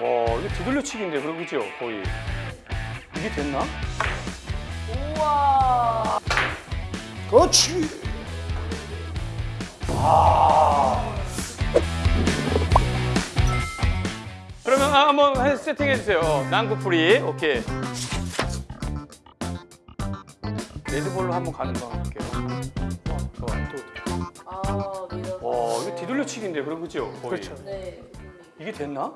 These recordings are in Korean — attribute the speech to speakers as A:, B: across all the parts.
A: 와 이게 두들려치기인데 그럼 그죠 거의 이게 됐나?
B: 우와.
C: 그렇지.
A: 그러면 아, 한번 해- 세팅해 주세요. 어, 난구 프리 오케이. 레드볼로 한번 가는 거 볼게요. 어, 좋아 또.
B: 아.
A: 와 이거 뒤돌려치기인데 그럼 그죠 거의.
C: 그렇죠.
B: 네.
A: 이게 됐나?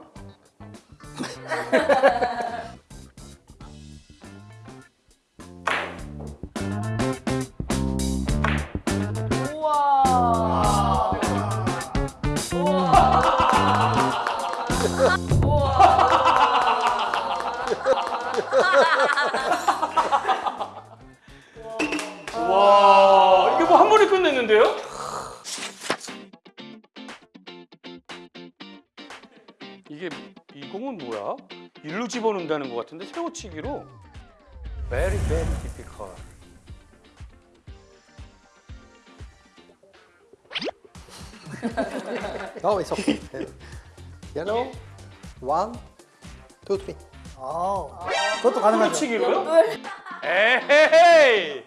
B: 와
A: 이게 뭐 한 번에 끝냈는데요? 집어넣는다는 것 같은데 세워치기로 very very difficult.
C: No, it's okay. Yellow. One, two, three.
D: 아, 그것도 가능하죠.
A: 세워치기로요? 에헤이.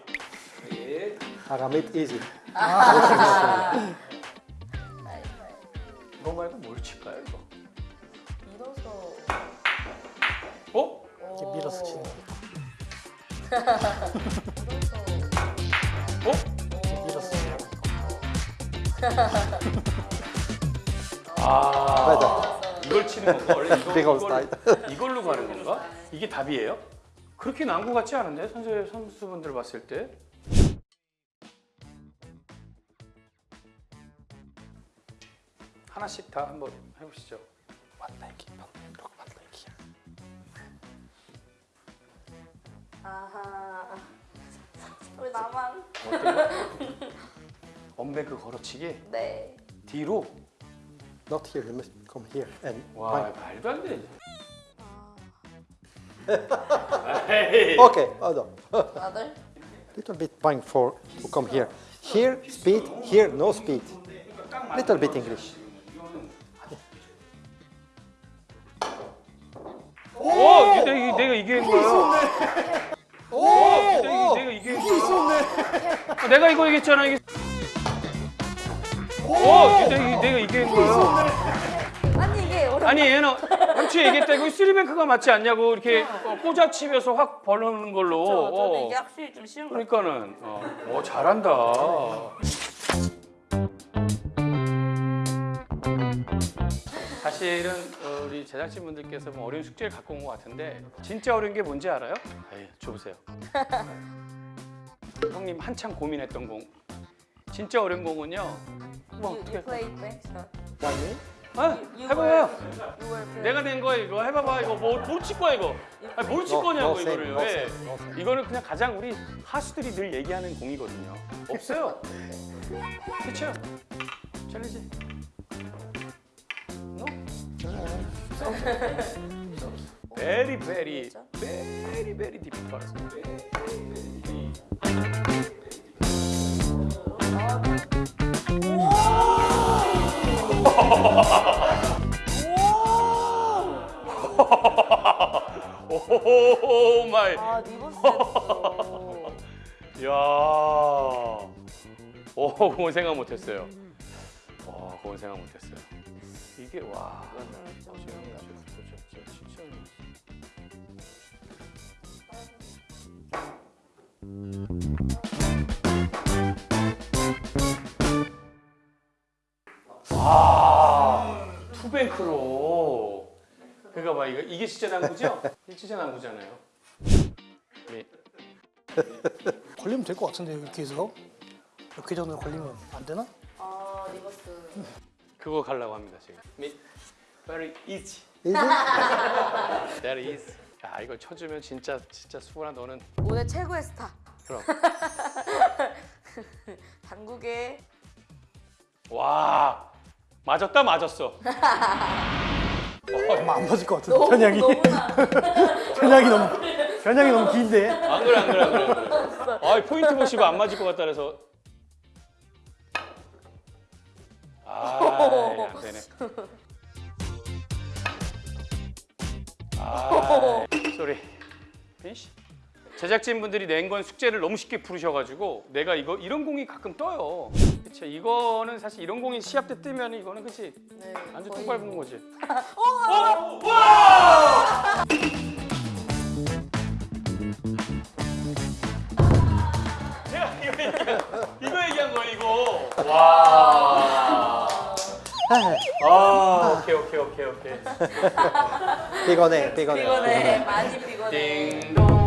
C: It easy.
A: 이거 말고 뭘 칠까요 이거?
D: 이렇게 밀어서 치는 거.
A: 어?
D: 밀어서 치는 거.
A: 아
C: 맞아.
A: 이걸 치는 건가? 원래 이거, 이걸. 이걸로 가는 건가? 이게 답이에요? 그렇게 난구 같지 않은데 선수 선수분들 봤을 때 하나씩 다 한번 해보시죠.
C: One like it.
B: 아하. 왜 나만?
A: 어때요? 언배그 걸어치기
B: 네.
A: 뒤로
C: Not here. You must come here and
A: 와
C: point.
A: 말도 안 돼.
B: 아,
A: 에이.
C: Okay, hold on.
B: 아들?
C: Little bit point for to come here. Here, speed. Here, no speed. Little bit English.
A: 오, 내가, 이- 내가 이긴 거야. 오, 내가, 내가 이긴 거야. 아, 내가 이거 이겼잖아. 이게. 오, 내가, 내가 이긴 거야.
B: 아니 이게 어려.
A: 아니 얘는 삼치 얘기했다 이거 쓰리뱅크가 맞지 않냐고 이렇게 어, 꽂아치면서 확 벌르는 걸로.
B: 저, 저는
A: 어.
B: 이게 확실히 좀 쉬운 거.
A: 그러니까는 어, 어, 잘한다. 사실은 어, 우리 제작진 분들께서 뭐 어려운 숙제를 갖고 온 것 같은데 진짜 어려운 게 뭔지 알아요? 에이, 줘보세요. 형님 한참 고민했던 공. 진짜 어려운 공은요. 뭐
B: You,
A: 어떻게?
C: One minute.
A: 아, 해봐요. 내가 낸 거야 이거 해봐봐 이거 뭘칠 거야 이거? 아니 뭘칠 거냐고 이거를
C: no
A: 왜?
C: same.
A: 이거는 그냥 가장 우리 하수들이 늘 얘기하는 공이거든요. 없어요. 그렇죠? 챌린지. Very
B: 진짜?
A: very very difficult. 오 마이.
B: 아 리버스 했어.
A: 야. 오, 그건 생각 못 했어요. 와, 그건 생각 못 했어요. 이게 와. 와, 투뱅크로. 그러니까 봐, 이거 이게 진짜 난구죠? 이게 진짜 난구잖아요. 네.
D: 걸리면 될 것 같은데 이렇게 해서 이렇게 전으로 걸리면 안 되나?
B: 아 리버스.
A: 그거 가려고 합니다 지금. 미- Very easy.
C: Easy.
A: Very easy. 야 이걸 쳐주면 진짜 진짜 수근아 너는
B: 오늘 최고의 스타.
A: 그럼
B: 당국의
A: 와 맞았다 맞았어.
D: 아마 안 맞을 것 같은데 편향이. 편향이 너무 편향이 너무 긴데
A: 안 그래 안 그래 안 그래. 안 그래. 아 포인트 보시고 안 맞을 것 같다 그래서. 아 안 되네. sorry. 피니시. 제작진 분들이 낸 건 숙제를 너무 쉽게 풀으셔가지고 내가 이거 이런 공이 가끔 떠요. 그치 이거는 사실 이런 공이 시합 때 뜨면 이거는 그치
B: 네.
A: 완전
B: 거의
A: 똥 밟는 거지. 제가 이거 얘기한, 이거 얘기한 거야 이거. 와. 아 오케이 오케이 오케이 오케이.
C: 피곤해, 피곤해.
B: 피곤해. 많이 피곤해.
A: 띵동.